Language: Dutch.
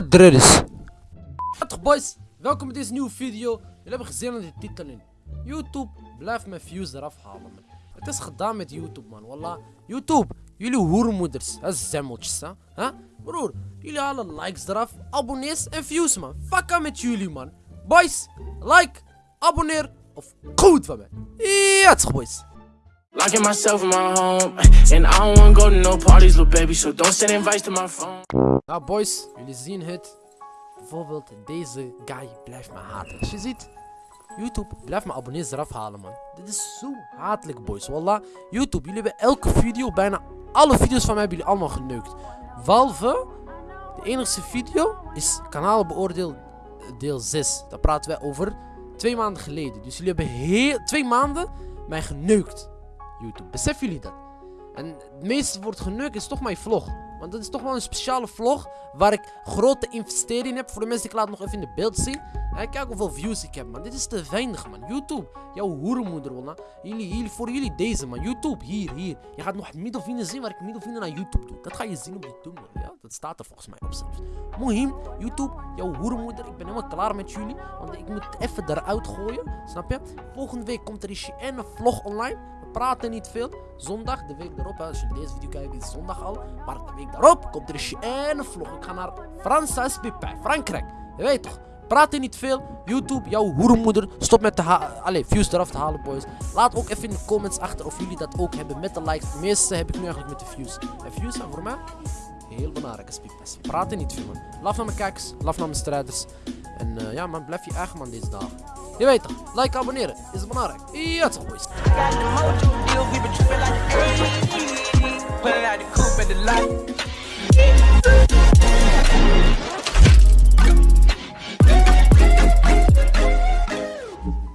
wat er is. Boys, welkom bij deze nieuwe video. Jullie hebben gezien aan de titel in. YouTube blijft mijn views eraf halen man. Het is gedaan met YouTube man, wallah. YouTube, jullie hoermoeders, zemmeltjes hè. hè? Broer, jullie halen likes eraf, abonnees en views man. Fuck met jullie man. Boys, like, abonneer of goed van mij. Ja, boys. Locking myself in my home, and I don't wanna go to no parties, little baby. So don't send invites to my phone. Nou boys, jullie zien het. Bijvoorbeeld deze guy blijft me haten. Als je ziet, YouTube blijft mijn abonnees eraf halen man. Dit is zo hatelijk boys. Wallah, YouTube, jullie hebben elke video, bijna alle video's van mij hebben jullie allemaal geneukt. Behalve, de enige video is kanaal beoordeel deel 6. Daar praten wij over twee maanden geleden. Dus jullie hebben heel, twee maanden mij geneukt. YouTube, beseffen jullie dat? En het meeste wordt geneukt is toch mijn vlog. Want dat is toch wel een speciale vlog waar ik grote investeringen heb. Voor de mensen, ik laat nog even in de beeld zien. En kijk hoeveel views ik heb, man. Dit is te weinig, man. YouTube, jouw hoerenmoeder, wallah. Jullie, jullie, voor jullie deze, man. YouTube, hier, hier. Je gaat nog middelvinger zien waar ik middelvinger naar YouTube doe. Dat ga je zien op die tunnel, ja. Dat staat er volgens mij op zelfs. Mohim, YouTube, jouw hoerenmoeder. Ik ben helemaal klaar met jullie. Want ik moet het even eruit gooien, snap je? Volgende week komt er een vlog online. We praten niet veel. Zondag, de week hè, als je deze video kijkt, is zondag al. Maar de week daarop komt er een vlog. Ik ga naar Francis Pipin, Frankrijk. Je weet toch? Praat niet veel. YouTube, jouw hoerenmoeder. Stop met de Allee, views eraf te halen, boys. Laat ook even in de comments achter of jullie dat ook hebben met de likes. De meeste heb ik nu eigenlijk met de views. En views zijn voor mij heel belangrijk als Praat Praten niet veel, man. Laf naar mijn kijkers, laf naar mijn strijders. En uh, ja, man, blijf je eigen man deze dagen. Je weet toch, like, abonneren is belangrijk. Ja, toch, boys.